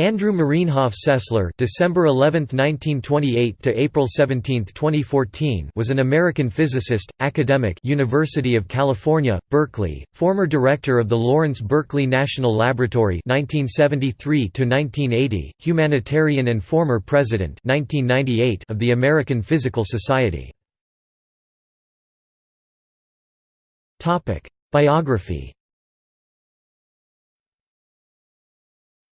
Andrew Marienhoff Sessler December 11, 1928 to April 17, 2014 was an American physicist, academic University of California, Berkeley, former director of the Lawrence Berkeley National Laboratory 1973 to 1980, humanitarian and former president 1998 of the American Physical Society. Topic: Biography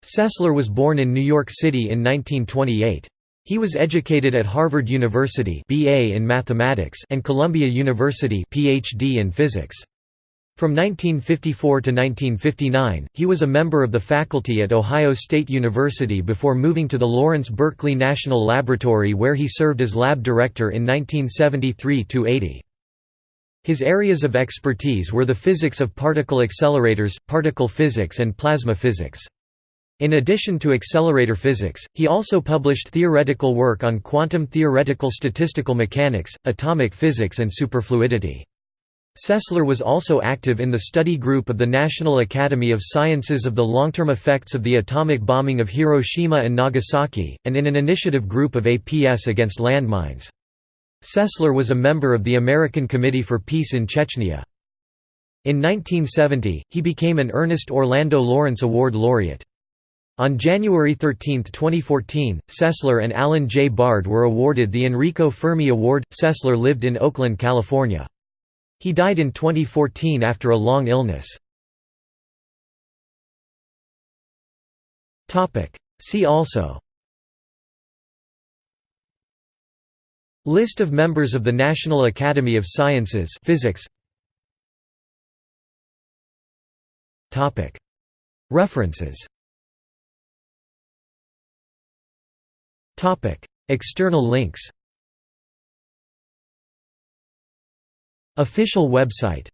Sessler was born in New York City in 1928. He was educated at Harvard University BA in mathematics and Columbia University PhD in physics. From 1954 to 1959, he was a member of the faculty at Ohio State University before moving to the Lawrence Berkeley National Laboratory where he served as lab director in 1973–80. His areas of expertise were the physics of particle accelerators, particle physics and plasma physics. In addition to accelerator physics, he also published theoretical work on quantum theoretical statistical mechanics, atomic physics and superfluidity. Sessler was also active in the study group of the National Academy of Sciences of the long-term effects of the atomic bombing of Hiroshima and Nagasaki, and in an initiative group of APS against landmines. Sessler was a member of the American Committee for Peace in Chechnya. In 1970, he became an Ernest Orlando Lawrence Award laureate. On January 13, 2014, Sessler and Alan J. Bard were awarded the Enrico Fermi Award. Sessler lived in Oakland, California. He died in 2014 after a long illness. See also List of members of the National Academy of Sciences Physics References External links. Official website